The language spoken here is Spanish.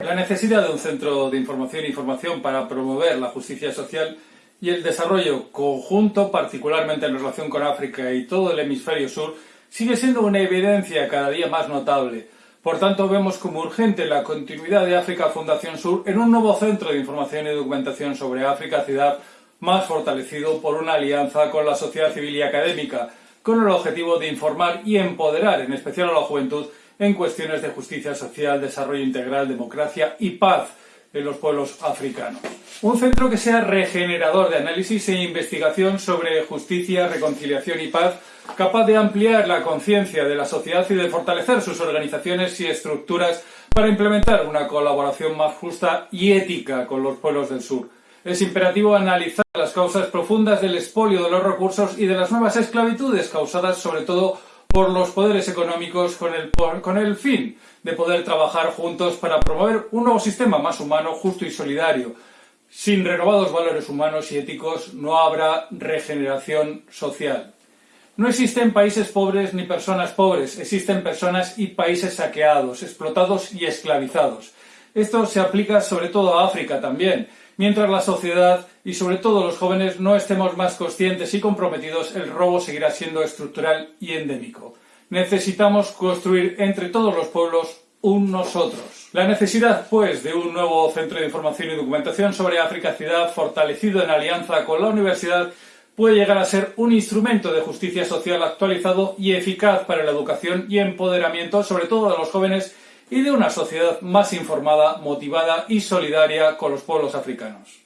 La necesidad de un centro de información e información para promover la justicia social y el desarrollo conjunto, particularmente en relación con África y todo el hemisferio sur, sigue siendo una evidencia cada día más notable. Por tanto, vemos como urgente la continuidad de África Fundación Sur en un nuevo centro de información y documentación sobre África, ciudad más fortalecido por una alianza con la sociedad civil y académica, con el objetivo de informar y empoderar, en especial a la juventud, en cuestiones de justicia social, desarrollo integral, democracia y paz en los pueblos africanos. Un centro que sea regenerador de análisis e investigación sobre justicia, reconciliación y paz, capaz de ampliar la conciencia de la sociedad y de fortalecer sus organizaciones y estructuras para implementar una colaboración más justa y ética con los pueblos del sur. Es imperativo analizar las causas profundas del expolio de los recursos y de las nuevas esclavitudes causadas sobre todo por los poderes económicos con el, con el fin de poder trabajar juntos para promover un nuevo sistema más humano, justo y solidario. Sin renovados valores humanos y éticos no habrá regeneración social. No existen países pobres ni personas pobres, existen personas y países saqueados, explotados y esclavizados. Esto se aplica sobre todo a África también, Mientras la sociedad y sobre todo los jóvenes no estemos más conscientes y comprometidos, el robo seguirá siendo estructural y endémico. Necesitamos construir entre todos los pueblos un nosotros. La necesidad, pues, de un nuevo centro de información y documentación sobre África Ciudad fortalecido en alianza con la universidad puede llegar a ser un instrumento de justicia social actualizado y eficaz para la educación y empoderamiento, sobre todo de los jóvenes y de una sociedad más informada, motivada y solidaria con los pueblos africanos.